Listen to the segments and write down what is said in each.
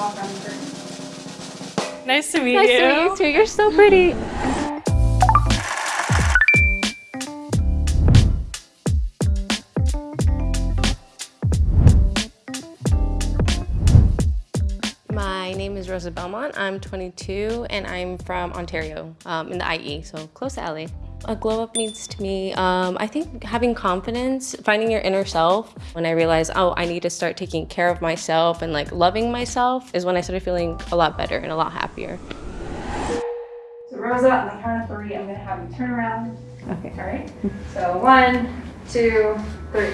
walk around the curtain. Nice to meet Nice you. to meet you too. You're so pretty. My name is Rosa Belmont. I'm 22 and I'm from Ontario um, in the IE, so close to LA. A glow up means to me, um, I think having confidence, finding your inner self. When I realized, oh, I need to start taking care of myself and like loving myself is when I started feeling a lot better and a lot happier. So Rosa, on the count of three, I'm gonna have you turn around. Okay. All right. So one, two, three.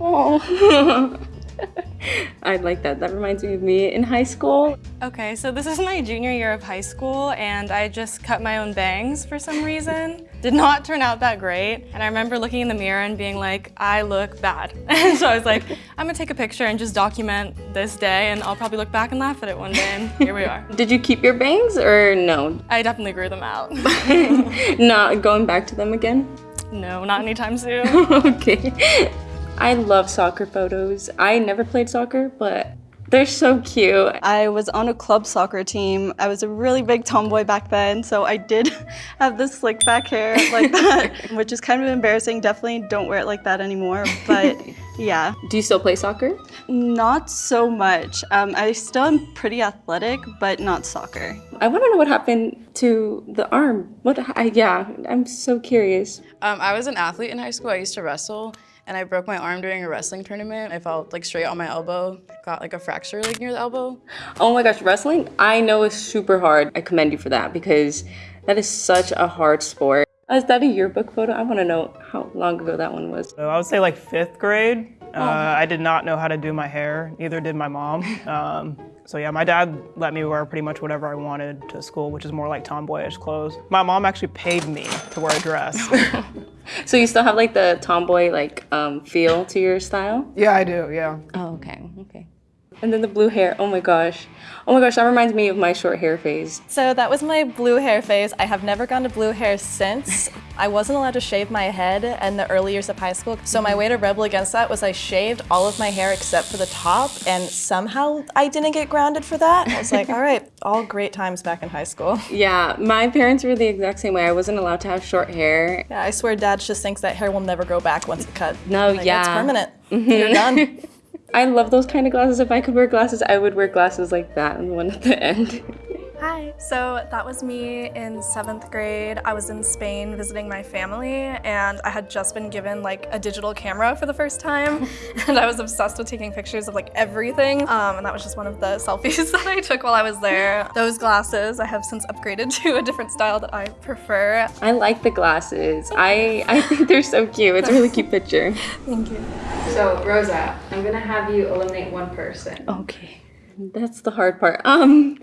Oh. I like that. That reminds me of me in high school. Okay, so this is my junior year of high school and I just cut my own bangs for some reason. Did not turn out that great. And I remember looking in the mirror and being like, I look bad. And so I was like, I'm gonna take a picture and just document this day and I'll probably look back and laugh at it one day and here we are. Did you keep your bangs or no? I definitely grew them out. Not going back to them again? no, not anytime soon. okay. I love soccer photos. I never played soccer, but they're so cute. I was on a club soccer team. I was a really big tomboy back then, so I did have this slick back hair like that, which is kind of embarrassing. Definitely don't wear it like that anymore, but yeah. Do you still play soccer? Not so much. Um, I still am pretty athletic, but not soccer. I want to know what happened to the arm. What? I, yeah, I'm so curious. Um, I was an athlete in high school. I used to wrestle, and I broke my arm during a wrestling tournament. I fell like straight on my elbow, got like a fracture like near the elbow. Oh my gosh, wrestling, I know is super hard. I commend you for that because that is such a hard sport. Is that a yearbook photo? I want to know how long ago that one was. So I would say like fifth grade. Uh, I did not know how to do my hair, neither did my mom. Um, so yeah, my dad let me wear pretty much whatever I wanted to school, which is more like tomboyish clothes. My mom actually paid me to wear a dress. So you still have like the tomboy like um, feel to your style? yeah, I do, yeah. Oh, okay, okay. And then the blue hair, oh my gosh. Oh my gosh, that reminds me of my short hair phase. So that was my blue hair phase. I have never gone to blue hair since. I wasn't allowed to shave my head in the early years of high school. So my way to rebel against that was I shaved all of my hair except for the top and somehow I didn't get grounded for that. I was like, all right, all great times back in high school. Yeah, my parents were the exact same way. I wasn't allowed to have short hair. Yeah, I swear dad just thinks that hair will never grow back once it's cut. No, Like, yeah. It's permanent. You're done. I love those kind of glasses. If I could wear glasses, I would wear glasses like that and the one at the end. Hi, so that was me in seventh grade. I was in Spain visiting my family and I had just been given like a digital camera for the first time and I was obsessed with taking pictures of like everything um, and that was just one of the selfies that I took while I was there. Those glasses I have since upgraded to a different style that I prefer. I like the glasses. I, I think they're so cute. It's a really cute picture. Thank you. So Rosa, I'm gonna have you eliminate one person. Okay, that's the hard part. Um,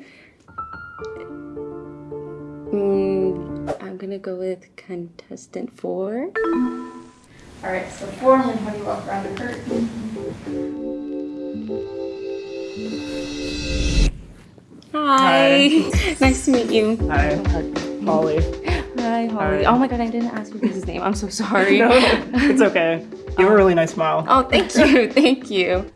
mm, I'm gonna go with contestant four. All right, so four, I'm gonna you walk around the curtain. Hi. nice to meet you. Hi, Holly. Hi, Holly. Hi. Oh my god, I didn't ask you his name. I'm so sorry. No, it's okay. You have a really nice smile. Oh, thank you, thank you.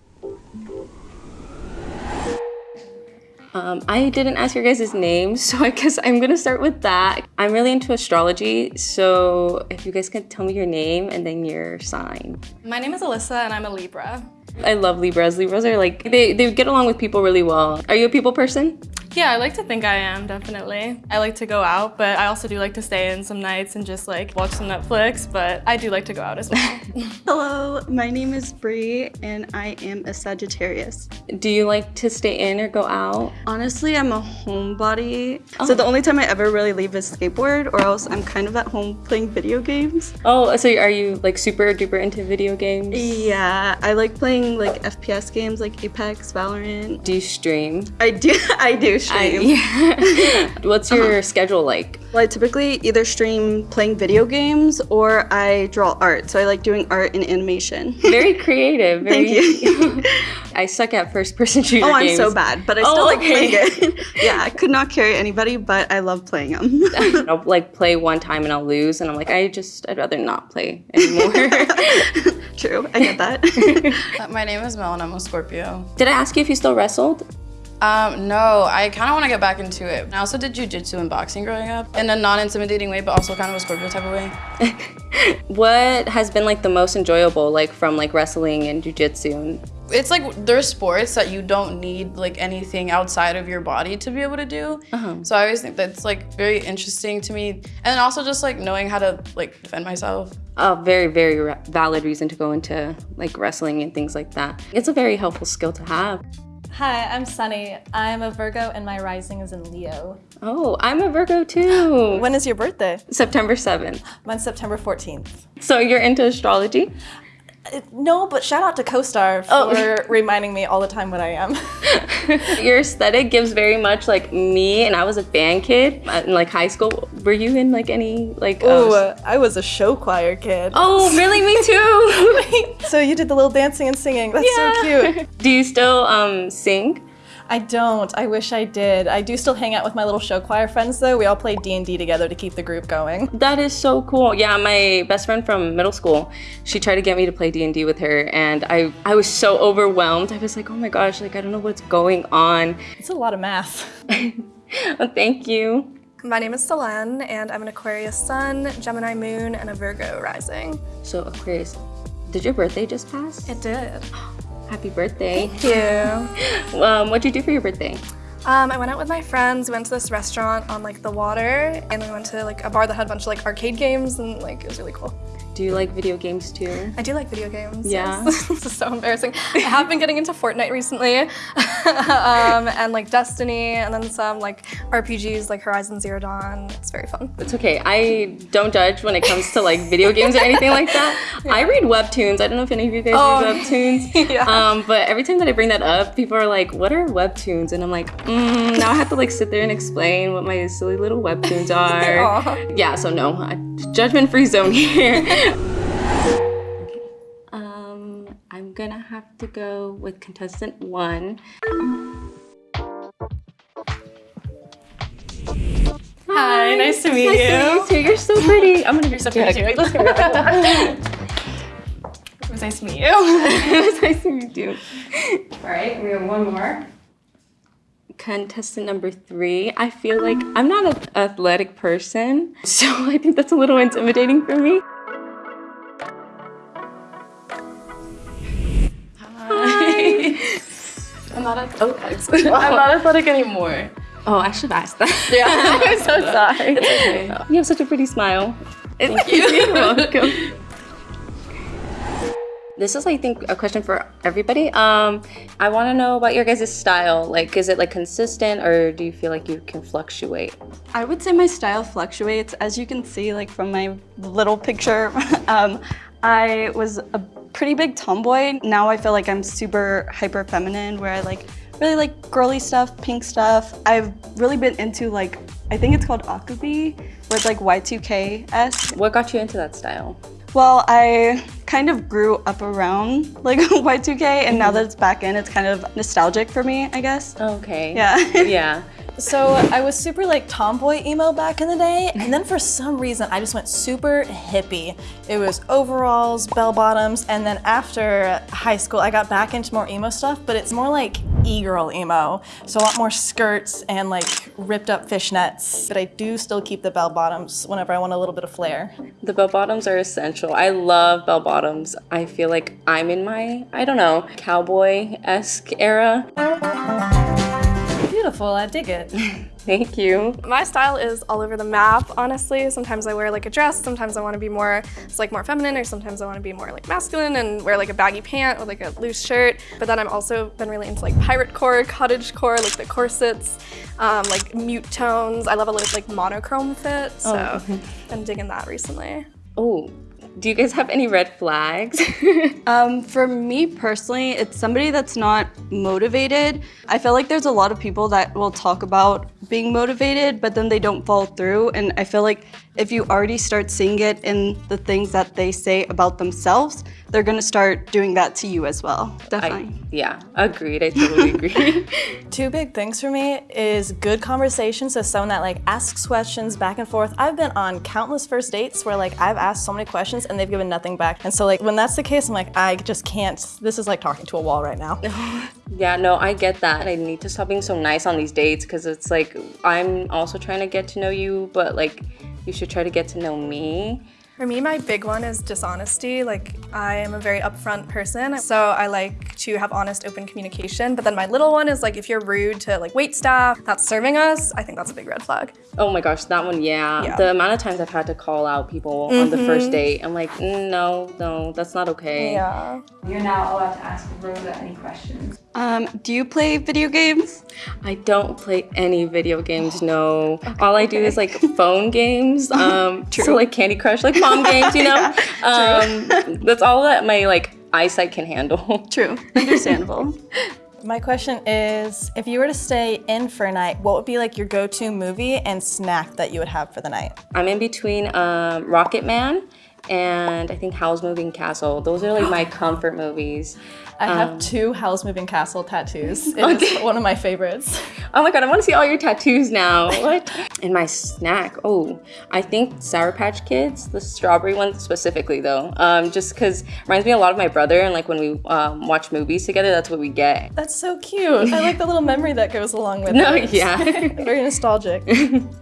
Um, I didn't ask your guys' names, so I guess I'm gonna start with that. I'm really into astrology, so if you guys can tell me your name and then your sign. My name is Alyssa and I'm a Libra. I love Libras. Libras are like, they, they get along with people really well. Are you a people person? Yeah, I like to think I am, definitely. I like to go out, but I also do like to stay in some nights and just like watch some Netflix, but I do like to go out as well. Hello, my name is Bree and I am a Sagittarius. Do you like to stay in or go out? Honestly, I'm a homebody. So oh. the only time I ever really leave is skateboard or else I'm kind of at home playing video games. Oh, so are you like super duper into video games? Yeah, I like playing like FPS games like Apex, Valorant. Do you stream? I do I do stream. yeah. What's your uh-huh. schedule like? Well, I typically either stream playing video games or I draw art. So I like doing art and animation. Very creative. Very, Thank you. I suck at first person shooter Oh, I'm games. so bad, but I Oh, still like okay. playing it. yeah, I could not carry anybody, but I love playing them. I'll like play one time and I'll lose and I'm like, I just, I'd rather not play anymore. True, I get that. Uh, My name is Mel and I'm a Scorpio. Did I ask you if you still wrestled? Um, no, I kind of want to get back into it. I also did jujitsu and boxing growing up in a non-intimidating way, but also kind of a Scorpio type of way. What has been like the most enjoyable, like from like wrestling and jujitsu? It's like there's sports that you don't need like anything outside of your body to be able to do. Uh-huh. So I always think that's like very interesting to me, and then also just like knowing how to like defend myself. A very, very ra- valid reason to go into like wrestling and things like that. It's a very helpful skill to have. Hi, I'm Sunny. I'm a Virgo and my rising is in Leo. Oh, I'm a Virgo too. When is your birthday? September 7th. Mine's September 14th. So you're into astrology? Uh, No, but shout out to CoStar for Oh. reminding me all the time what I am. Your aesthetic gives very much like me, and I was a band kid uh, in like high school. Were you in like any like? uh, Oh, I was a show choir kid. oh, really? Me too. So you did the little dancing and singing. That's so cute. Do you still um sing? I don't. I wish I did. I do still hang out with my little show choir friends though. We all play D&D together to keep the group going. That is so cool. Yeah, my best friend from middle school, she tried to get me to play D&D with her and I I was so overwhelmed. I was like, "Oh my gosh, like I don't know what's going on." It's a lot of math. Oh, thank you. My name is Selene, and I'm an Aquarius sun, Gemini moon, and a Virgo rising. So, Aquarius, did your birthday just pass? It did. Happy birthday. Thank you. Um, what'd you do for your birthday? Um, I went out with my friends. We went to this restaurant on like the water, and then we went to like a bar that had a bunch of like arcade games, and like it was really cool. Do you like video games too? I do like video games. Yeah. yes. this is so embarrassing. I have been getting into Fortnite recently, um, and like Destiny, and then some like RPGs like Horizon Zero Dawn. It's very fun. It's okay. I don't judge when it comes to like video games or anything like that. I read webtoons. I don't know if any of you guys Oh, read webtoons. yeah. Um, but every time that I bring that up, people are like, "What are webtoons?" And I'm like, mm, now I have to like sit there and explain what my silly little webtoons are. Yeah. So no, judgment-free zone here. Have to go with contestant one. Hi, nice to meet Nice you. to meet you. You're so pretty. I'm gonna be so pretty too. Let's go. It was nice to meet you. it was nice to meet you. All right, we have one more. Contestant number three. I feel like I'm not an athletic person, so I think that's a little intimidating for me. Not a, oh, I'm not athletic anymore. Oh, I should have asked that. Yeah. I'm so sorry. okay. You have such a pretty smile. Thank you. You're welcome. This is, I think, a question for everybody. Um, I want to know about your guys' style. Like, is it like consistent, or do you feel like you can fluctuate? I would say my style fluctuates. As you can see, like from my little picture, um, I was a pretty big tomboy. Now I feel like I'm super hyper feminine, where I like really like girly stuff, pink stuff. I've really been into like, I think it's called Acubi, where it's like Y2K-esque. What got you into that style? Well, I kind of grew up around like Y2K, and now mm-hmm. that it's back in, it's kind of nostalgic for me, I guess. Okay. Yeah. yeah. So I was super like tomboy emo back in the day, and then for some reason I just went super hippie. It was overalls, bell bottoms, and then after high school I got back into more emo stuff, but it's more like e-girl emo. So a lot more skirts and like ripped up fishnets. But I do still keep the bell bottoms whenever I want a little bit of flair. The bell bottoms are essential. I love bell bottoms. I feel like I'm in my, I don't know, cowboy esque era. Beautiful, I dig it. Thank you. My style is all over the map, honestly. Sometimes I wear like a dress, sometimes I want to be more, it's like more feminine, or sometimes I want to be more like masculine and wear like a baggy pant or like a loose shirt. But then I'm also been really into like pirate core, cottage core, like the corsets, um, like mute tones. I love a little like monochrome fit, so I'm digging that recently. Oh, Do you guys have any red flags? Um, for me personally, it's somebody that's not motivated. I feel like there's a lot of people that will talk about being motivated, but then they don't follow through. And I feel like if you already start seeing it in the things that they say about themselves, they're gonna start doing that to you as well. Definitely. I, yeah, agreed. I totally agree. Two big things for me is good conversation, so someone that like asks questions back and forth. I've been on countless first dates where like I've asked so many questions and they've given nothing back. And so like when that's the case, I'm like, I just can't, this is like talking to a wall right now. yeah, no, I get that. I need to stop being so nice on these dates because it's like I'm also trying to get to know you, but like you should try to get to know me. For me, my big one is dishonesty. Like, I am a very upfront person, so I like to have honest, open communication. But then my little one is like, if you're rude to like wait staff that's serving us, I think that's a big red flag. Oh my gosh, that one, yeah. Yeah. The amount of times I've had to call out people on the first date, I'm like, mm, no, no, that's not okay. Yeah. You're now allowed to ask Rosa any questions. Um, do you play video games? I don't play any video games, no. All I do is like phone games. Um, So like Candy Crush, like mom games, you know? um, that's all that my like eyesight can handle. True. Understandable. My question is, if you were to stay in for a night, what would be like your go-to movie and snack that you would have for the night? I'm in between um, Rocket Man and I think Howl's Moving Castle. Those are like my comfort movies. I have two Howl's Moving Castle tattoos. It is one of my favorites. Oh my god, I want to see all your tattoos now. What? and my snack. Oh, I think Sour Patch Kids, the strawberry one specifically though. Um, just because reminds me a lot of my brother and like when we um, watch movies together, that's what we get. That's so cute. I like the little memory that goes along with No, it. yeah. Very nostalgic.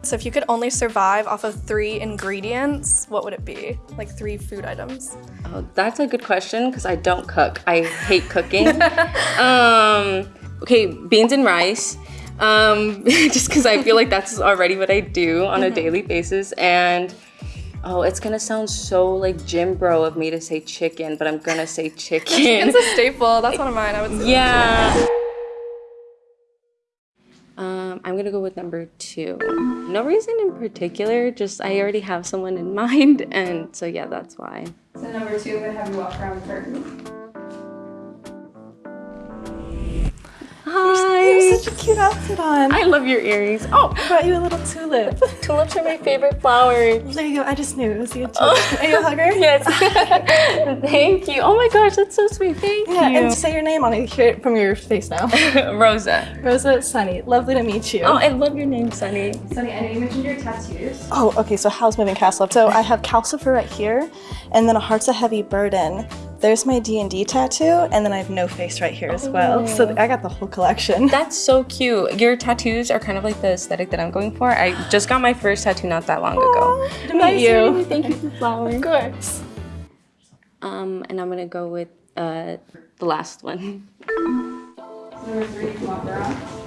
So if you could only survive off of three ingredients, what would it be? Like three food items. Oh, that's a good question because I don't cook. I hate cooking. um, okay, beans and rice. Um, just because I feel like that's already what I do on a daily basis. And oh, it's gonna sound so like gym bro of me to say chicken, but I'm gonna say chicken. It's a staple. That's one of mine. I would say. yeah. I'm gonna go with number two. No reason in particular, just I already have someone in mind, and so yeah, that's why. So number two, gonna have you walk around the curtain. You have such a cute outfit on. I love your earrings. Oh, I brought you a little tulip. tulips are my favorite flower. There you go. I just knew it was a good tulip. Are you a hugger? Yes. Thank you. Oh my gosh, that's so sweet. Thank Yeah, you. and say your name on it. Hear it from your face now. Rosa. Rosa Sunny. Lovely to meet you. Oh, I love your name, Sunny. Sunny, I know you mentioned your tattoos. Oh, okay, so Howl's Moving Castle. So I have Calcifer right here, and then a Heart's a Heavy Burden. There's my D&D tattoo, and then I have No Face right here as well. So I got the whole collection. That's so cute. Your tattoos are kind of like the aesthetic that I'm going for. I just got my first tattoo not that long ago. Good to meet you. Thank you for the flower. Of course. Um, and I'm gonna go with uh, the last one. Number three, you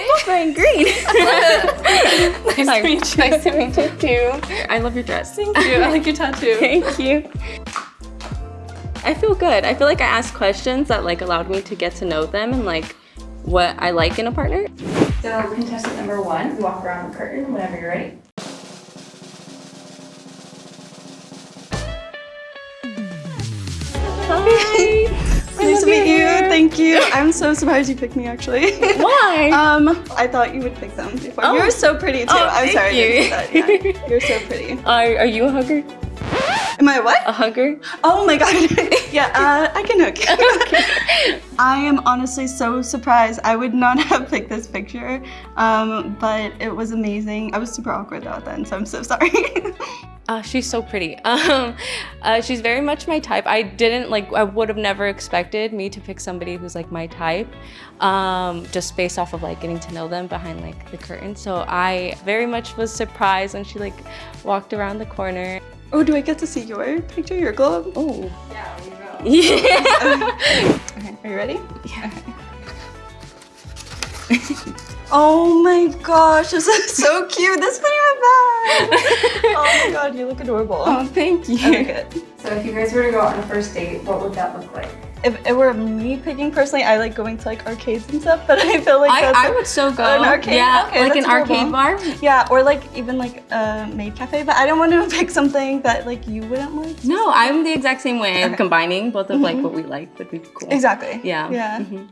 we're both wearing green. nice to meet you. Nice to meet you too. I love your dress. Thank you. I like your tattoo. Thank you. I feel good. I feel like I asked questions that like allowed me to get to know them and like what I like in a partner. So contestant number one, you walk around the curtain whenever you're ready. Hi. Thank you. I'm so surprised you picked me actually. Why? Um, I thought you would pick them before. Oh. You're so pretty too. Oh, I'm thank sorry. You. that. Yeah. You're so pretty. Are, are you a hugger? Am I what? A hugger? Oh my god. yeah, uh, I can hook. I am honestly so surprised. I would not have picked this picture, um, but it was amazing. I was super awkward though then, so I'm so sorry. Uh, she's so pretty. Um, uh, she's very much my type. I didn't like. I would have never expected me to pick somebody who's like my type, um, just based off of like getting to know them behind like the curtain. So I very much was surprised when she like walked around the corner. Oh, do I get to see your picture, your glove? Oh, Yeah, there you go. yeah. Okay, are you ready? Yeah. oh my gosh, this is so cute. This is my bag. oh my god, you look adorable. oh, thank you. Okay, good. So if you guys were to go out on a first date, what would that look like? If it were me picking personally, I like going to like arcades and stuff, but I feel like I, that's I like, would so go. An arcade? Yeah, Okay, like an arcade bar. Yeah, or like even like a maid cafe, but I don't want to pick something that like you wouldn't like. No, I'm the exact same way. Combining both of like what we like would be cool. Exactly. Yeah. Yeah. Mhm.